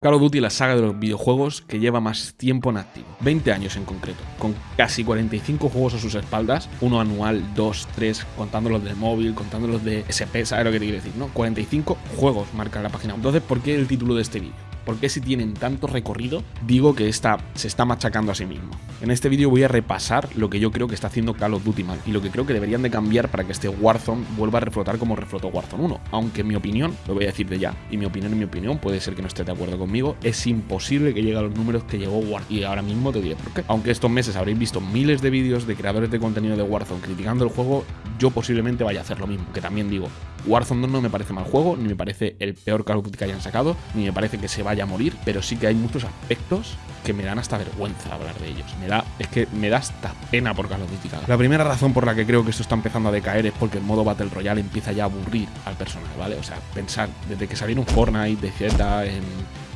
Call of Duty, la saga de los videojuegos que lleva más tiempo en activo, 20 años en concreto, con casi 45 juegos a sus espaldas, uno anual, dos, tres, contando los del móvil, contando los de SP, ¿sabes lo que te quiero decir? ¿no? 45 juegos marca la página. Entonces, ¿por qué el título de este vídeo? ¿Por qué si tienen tanto recorrido digo que esta se está machacando a sí mismo? En este vídeo voy a repasar lo que yo creo que está haciendo Call of Duty mal y lo que creo que deberían de cambiar para que este Warzone vuelva a reflotar como reflotó Warzone 1. Aunque en mi opinión, lo voy a decir de ya, y mi opinión en mi opinión, puede ser que no esté de acuerdo conmigo, es imposible que llegue a los números que llegó Warzone. Y ahora mismo te diré por qué. Aunque estos meses habréis visto miles de vídeos de creadores de contenido de Warzone criticando el juego, yo posiblemente vaya a hacer lo mismo, que también digo, Warzone 2 no me parece mal juego, ni me parece el peor Call of Duty que hayan sacado, ni me parece que se vaya a morir, pero sí que hay muchos aspectos que me dan hasta vergüenza hablar de ellos. Me da, es que me da hasta pena por Call of Duty. La primera razón por la que creo que esto está empezando a decaer es porque el modo Battle Royale empieza ya a aburrir al personal, ¿vale? O sea, pensar, desde que salieron Fortnite, DZ, en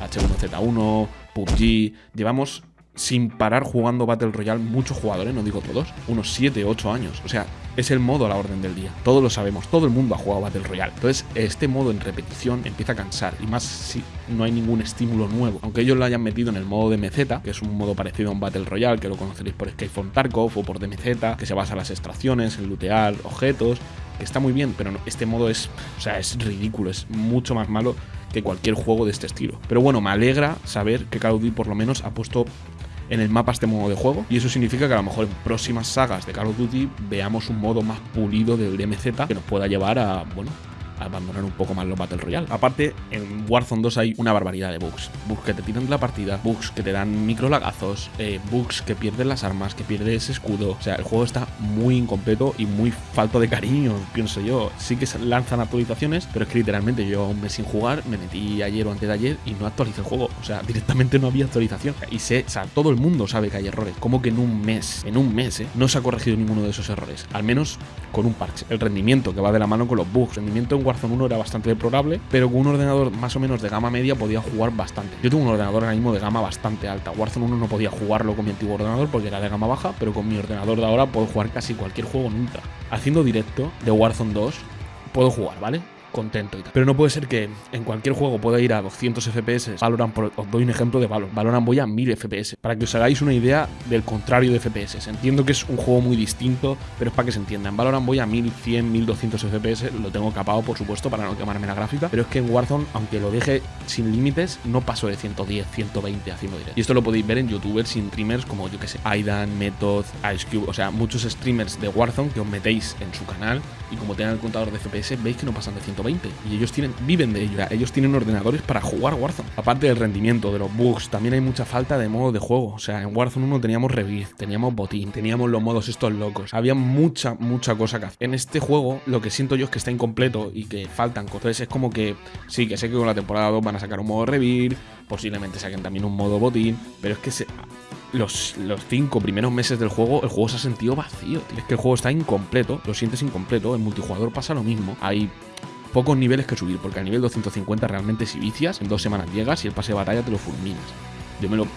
H1Z1, PUBG, llevamos sin parar jugando Battle Royale muchos jugadores, no digo todos, unos 7, 8 años. O sea, es el modo a la orden del día. Todos lo sabemos, todo el mundo ha jugado Battle Royale. Entonces, este modo en repetición empieza a cansar, y más si no hay ningún estímulo nuevo. Aunque ellos lo hayan metido en el modo de que es un modo parecido a un Battle Royale, que lo conoceréis por from Tarkov o por DMZ, que se basa en las extracciones, en lootear objetos, que está muy bien, pero este modo es, o sea, es ridículo, es mucho más malo que cualquier juego de este estilo. Pero bueno, me alegra saber que Call of Duty por lo menos ha puesto en el mapa este modo de juego y eso significa que a lo mejor en próximas sagas de Call of Duty veamos un modo más pulido del DMZ que nos pueda llevar a, bueno, abandonar un poco más los Battle Royale. Aparte, en Warzone 2 hay una barbaridad de bugs. Bugs que te tiran de la partida, bugs que te dan micro lagazos, eh, bugs que pierden las armas, que pierdes escudo. O sea, el juego está muy incompleto y muy falto de cariño, pienso yo. Sí que lanzan actualizaciones, pero es que literalmente yo un mes sin jugar, me metí ayer o antes de ayer y no actualicé el juego. O sea, directamente no había actualización. Y sé, o sea, todo el mundo sabe que hay errores. Como que en un mes, en un mes, ¿eh? no se ha corregido ninguno de esos errores. Al menos con un parche. El rendimiento que va de la mano con los bugs. rendimiento en Warzone 1 era bastante deplorable, pero con un ordenador más o menos de gama media podía jugar bastante. Yo tengo un ordenador ahora mismo de gama bastante alta. Warzone 1 no podía jugarlo con mi antiguo ordenador porque era de gama baja, pero con mi ordenador de ahora puedo jugar casi cualquier juego nunca. Haciendo directo de Warzone 2 puedo jugar, ¿vale? Contento y tal. Pero no puede ser que en cualquier juego pueda ir a 200 FPS. Valorant, os doy un ejemplo de Valorant. Valorant voy a 1000 FPS. Para que os hagáis una idea del contrario de FPS. Entiendo que es un juego muy distinto, pero es para que se entienda. En Valorant voy a 1100, 1200 FPS. Lo tengo capado, por supuesto, para no quemarme la gráfica. Pero es que en Warzone, aunque lo deje sin límites, no paso de 110, 120 haciendo directo. Y esto lo podéis ver en youtubers sin streamers como, yo que sé, Aidan, Method, Ice Cube. O sea, muchos streamers de Warzone que os metéis en su canal y como tengan el contador de FPS, veis que no pasan de 120 y ellos tienen, viven de ello. Ellos tienen ordenadores para jugar Warzone. Aparte del rendimiento, de los bugs, también hay mucha falta de modo de juego. O sea, en Warzone 1 teníamos revive, teníamos botín, teníamos los modos estos locos. Había mucha, mucha cosa que hacer. En este juego, lo que siento yo es que está incompleto y que faltan cosas. Es como que, sí, que sé que con la temporada 2 van a sacar un modo revive, posiblemente saquen también un modo botín, pero es que se, los, los, cinco primeros meses del juego, el juego se ha sentido vacío. Es que el juego está incompleto, lo sientes incompleto. En multijugador pasa lo mismo. Hay pocos niveles que subir, porque al nivel 250 realmente si vicias, en dos semanas llegas y el pase de batalla te lo fulminas. Yo me lo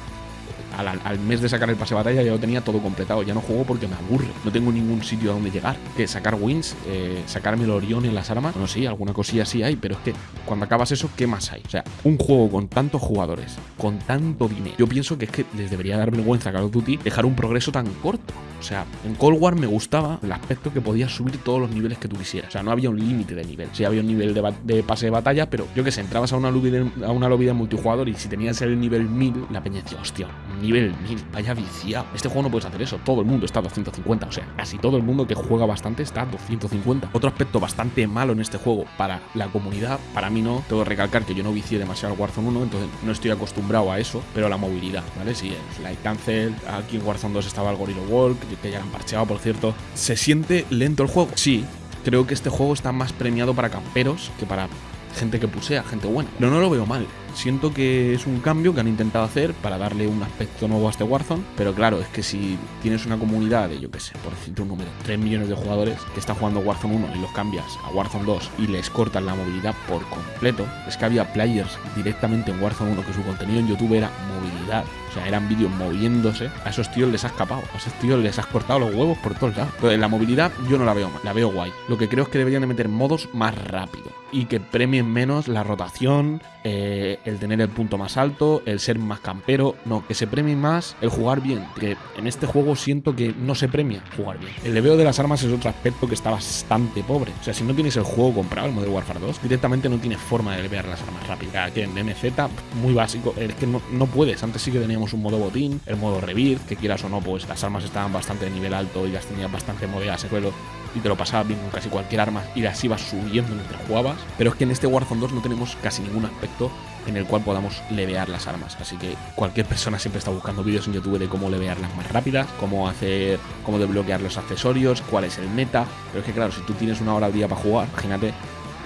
al, mes de sacar el pase de batalla ya lo tenía todo completado. Ya no juego porque me aburre. No tengo ningún sitio a donde llegar. Que sacar wins, eh, sacarme el Orión en las armas. Bueno, sí, alguna cosilla sí hay, pero es que cuando acabas eso, ¿qué más hay? O sea, un juego con tantos jugadores, con tanto dinero. Yo pienso que es que les debería dar vergüenza a Call of Duty dejar un progreso tan corto. O sea, en Cold War me gustaba el aspecto que podías subir todos los niveles que tú quisieras. O sea, no había un límite de nivel. Sí había un nivel de, pase de batalla, pero yo que sé, entrabas a una lobby de, a una lobby de multijugador y si tenías el nivel 1000, la peña decía, hostia, nivel 1000, vaya viciado. Este juego no puedes hacer eso, todo el mundo está a 250, o sea, casi todo el mundo que juega bastante está a 250. Otro aspecto bastante malo en este juego para la comunidad, para mí no, tengo que recalcar que yo no vicié demasiado al Warzone 1, entonces no estoy acostumbrado a eso, pero la movilidad, ¿vale? Si es Light Cancel, aquí en Warzone 2 estaba el Gorilla Walk, que ya han parcheado, por cierto. ¿Se siente lento el juego? Sí, creo que este juego está más premiado para camperos que para gente que pusea, gente buena. Pero no lo veo mal. Siento que es un cambio que han intentado hacer para darle un aspecto nuevo a este Warzone, pero claro, es que si tienes una comunidad de, yo qué sé, por decirte un número, 3 millones de jugadores que están jugando Warzone 1 y los cambias a Warzone 2 y les cortan la movilidad por completo, es que había players directamente en Warzone 1 que su contenido en YouTube era movilidad, o sea, eran vídeos moviéndose, a esos tíos les has escapado, a esos tíos les has cortado los huevos por todos lados. Entonces, la movilidad yo no la veo mal, la veo guay. Lo que creo es que deberían de meter modos más rápido y que premien menos la rotación, eh, el tener el punto más alto, el ser más campero, no, que se premie más el jugar bien, que en este juego siento que no se premia jugar bien. El leveo de las armas es otro aspecto que está bastante pobre. O sea, si no tienes el juego comprado, el Modern Warfare 2, directamente no tienes forma de levear las armas rápidas. Que en MZ, muy básico, es que no, puedes. Antes sí que teníamos un modo botín, el modo revir, que quieras o no, pues las armas estaban bastante de nivel alto y las tenías bastante en suelo y te lo pasabas bien con casi cualquier arma y las ibas subiendo mientras jugabas. Pero es que en este Warzone 2 no tenemos casi ningún aspecto en el cual podamos levear las armas. Así que cualquier persona siempre está buscando vídeos en YouTube de cómo levearlas más rápidas, cómo hacer, cómo desbloquear los accesorios, cuál es el meta. Pero es que claro, si tú tienes una hora al día para jugar, imagínate,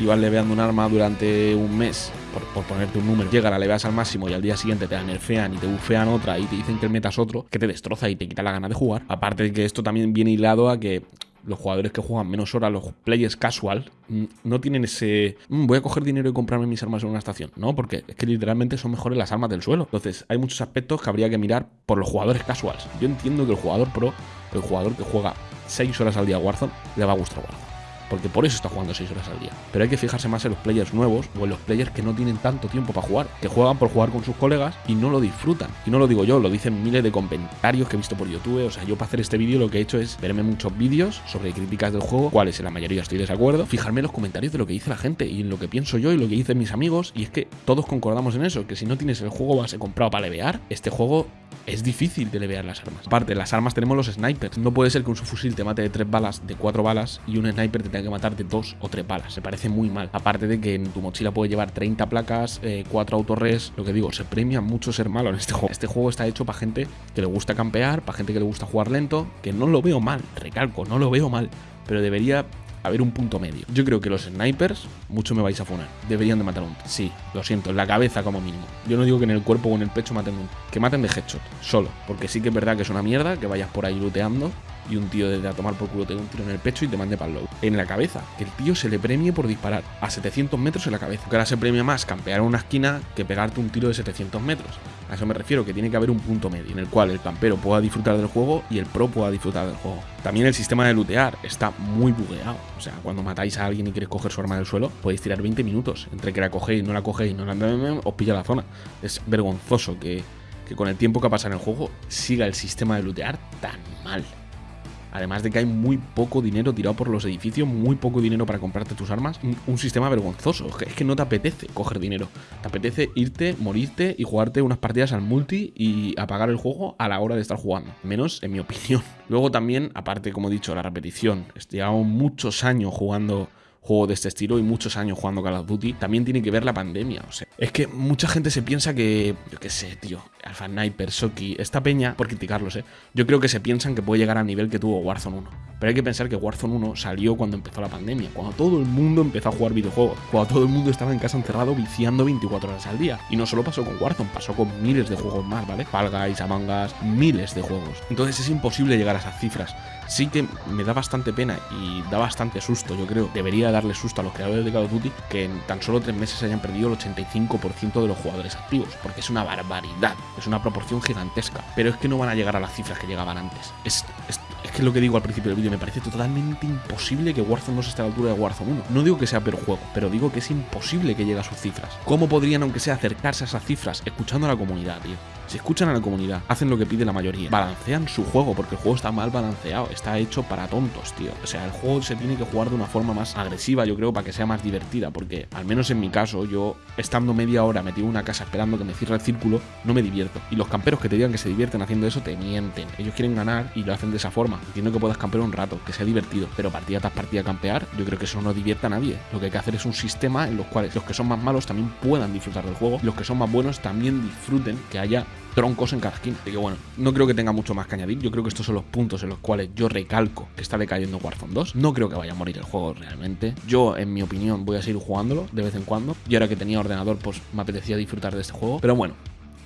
ibas leveando un arma durante un mes, por, ponerte un número, llega, la leveas al máximo y al día siguiente te la nerfean y te bufean otra y te dicen que el meta es otro, que te destroza y te quita la gana de jugar. Aparte de que esto también viene hilado a que los jugadores que juegan menos horas, los players casual, mm, no tienen ese. Mm, voy a coger dinero y comprarme mis armas en una estación. No, porque es que literalmente son mejores las armas del suelo. Entonces, hay muchos aspectos que habría que mirar por los jugadores casuals. Yo entiendo que el jugador pro, el jugador que juega 6 horas al día Warzone, le va a gustar Warzone porque por eso está jugando 6 horas al día. Pero hay que fijarse más en los players nuevos o en los players que no tienen tanto tiempo para jugar, que juegan por jugar con sus colegas y no lo disfrutan. Y no lo digo yo, lo dicen miles de comentarios que he visto por YouTube. O sea, yo para hacer este vídeo lo que he hecho es verme muchos vídeos sobre críticas del juego, cuales en la mayoría estoy de desacuerdo, fijarme en los comentarios de lo que dice la gente y en lo que pienso yo y lo que dicen mis amigos. Y es que todos concordamos en eso, que si no tienes el juego base comprado para levear, este juego es difícil de levear las armas. Aparte, las armas tenemos los snipers. No puede ser que un subfusil te mate de 3 balas, de 4 balas y un sniper te tenga que matar de 2 o 3 balas. Se parece muy mal. Aparte de que en tu mochila puede llevar 30 placas, 4 eh, autorres. Lo que digo, se premia mucho ser malo en este juego. Este juego está hecho para gente que le gusta campear, para gente que le gusta jugar lento, que no lo veo mal, recalco, no lo veo mal. Pero debería haber un punto medio. Yo creo que los snipers, mucho me vais a funar. Deberían de matar un. Sí, lo siento, en la cabeza como mínimo. Yo no digo que en el cuerpo o en el pecho maten. Que maten de headshot, solo. Porque sí que es verdad que es una mierda que vayas por ahí looteando y un tío desde a tomar por culo te dé un tiro en el pecho y te mande para el low. En la cabeza, que el tío se le premie por disparar a 700 metros en la cabeza. Que ahora se premia más campear en una esquina que pegarte un tiro de 700 metros. A eso me refiero, que tiene que haber un punto medio en el cual el campero pueda disfrutar del juego y el pro pueda disfrutar del juego. También el sistema de lootear está muy bugueado. O sea, cuando matáis a alguien y queréis coger su arma del suelo, podéis tirar 20 minutos. Entre que la cogéis, no la cogéis, no la os pilla la zona. Es vergonzoso que, que con el tiempo que ha pasado en el juego siga el sistema de lootear tan mal. Además de que hay muy poco dinero tirado por los edificios, muy poco dinero para comprarte tus armas. Un, sistema vergonzoso. Es que no te apetece coger dinero. Te apetece irte, morirte y jugarte unas partidas al multi y apagar el juego a la hora de estar jugando. Menos en mi opinión. Luego también, aparte, como he dicho, la repetición. Llevamos muchos años jugando juego de este estilo y muchos años jugando Call of Duty, también tiene que ver la pandemia. O sea, es que mucha gente se piensa que, yo qué sé, tío, Alpha Sniper, Soki, esta peña, por criticarlos, ¿eh? Yo creo que se piensan que puede llegar al nivel que tuvo Warzone 1. Pero hay que pensar que Warzone 1 salió cuando empezó la pandemia, cuando todo el mundo empezó a jugar videojuegos, cuando todo el mundo estaba en casa encerrado viciando 24 horas al día. Y no solo pasó con Warzone, pasó con miles de juegos más, ¿vale? Fall Guys, Among miles de juegos. Entonces es imposible llegar a esas cifras. Sí que me da bastante pena y da bastante susto, yo creo. Debería darle susto a los creadores de Call of Duty que en tan solo tres meses hayan perdido el 85% de los jugadores activos, porque es una barbaridad, es una proporción gigantesca. Pero es que no van a llegar a las cifras que llegaban antes. Es, es que lo que digo al principio del vídeo, me parece totalmente imposible que Warzone no se esté a la altura de Warzone 1. No digo que sea peor juego, pero digo que es imposible que llegue a sus cifras. ¿Cómo podrían, aunque sea, acercarse a esas cifras? Escuchando a la comunidad, tío. Si escuchan a la comunidad, hacen lo que pide la mayoría, balancean su juego, porque el juego está mal balanceado, está hecho para tontos, tío. O sea, el juego se tiene que jugar de una forma más agresiva, yo creo, para que sea más divertida, porque al menos en mi caso, yo estando media hora metido en una casa esperando que me cierre el círculo, no me divierto. Y los camperos que te digan que se divierten haciendo eso, te mienten. Ellos quieren ganar y lo hacen de esa forma. Entiendo que puedas campear un rato, que sea divertido, pero partida tras partida campear, yo creo que eso no divierta a nadie. Lo que hay que hacer es un sistema en los cuales los que son más malos también puedan disfrutar del juego, los que son más buenos también disfruten que haya troncos en cada skin. Así que bueno, no creo que tenga mucho más que añadir. Yo creo que estos son los puntos en los cuales yo recalco que está decayendo Warzone 2. No creo que vaya a morir el juego realmente. Yo, en mi opinión, voy a seguir jugándolo de vez en cuando. Y ahora que tenía ordenador, pues me apetecía disfrutar de este juego. Pero bueno,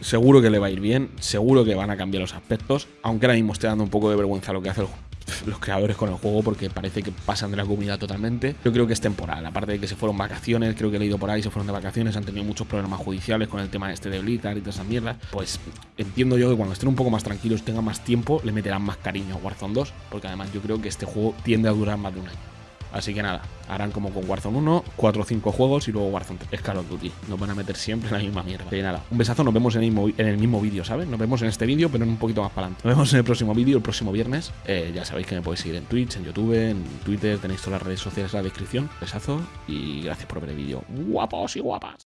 seguro que le va a ir bien, seguro que van a cambiar los aspectos, aunque ahora mismo esté dando un poco de vergüenza lo que hace el, los creadores con el juego porque parece que pasan de la comunidad totalmente. Yo creo que es temporal, aparte de que se fueron vacaciones, creo que he leído por ahí, se fueron de vacaciones, han tenido muchos problemas judiciales con el tema este de Blizzard y toda esa mierda. Pues entiendo yo que cuando estén un poco más tranquilos, tengan más tiempo, le meterán más cariño a Warzone 2, porque además yo creo que este juego tiende a durar más de un año. Así que nada, harán como con Warzone 1, 4 o 5 juegos y luego Warzone 3. Es Call of Duty. Nos van a meter siempre en la misma mierda. Que nada, un besazo, nos vemos en el mismo, en el mismo vídeo, ¿sabes? Nos vemos en este vídeo, pero en un poquito más para adelante. Nos vemos en el próximo vídeo, el próximo viernes. Eh, ya sabéis que me podéis seguir en Twitch, en YouTube, en Twitter, tenéis todas las redes sociales en la descripción. Besazo y gracias por ver el vídeo. Guapos y guapas.